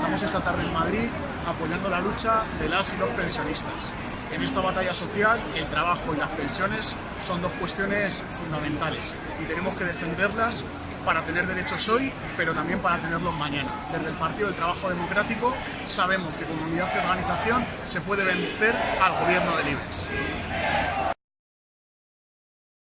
Estamos esta tarde en Madrid apoyando la lucha de las y los pensionistas. En esta batalla social, el trabajo y las pensiones son dos cuestiones fundamentales y tenemos que defenderlas para tener derechos hoy, pero también para tenerlos mañana. Desde el Partido del Trabajo Democrático sabemos que con unidad y organización se puede vencer al gobierno del IBEX.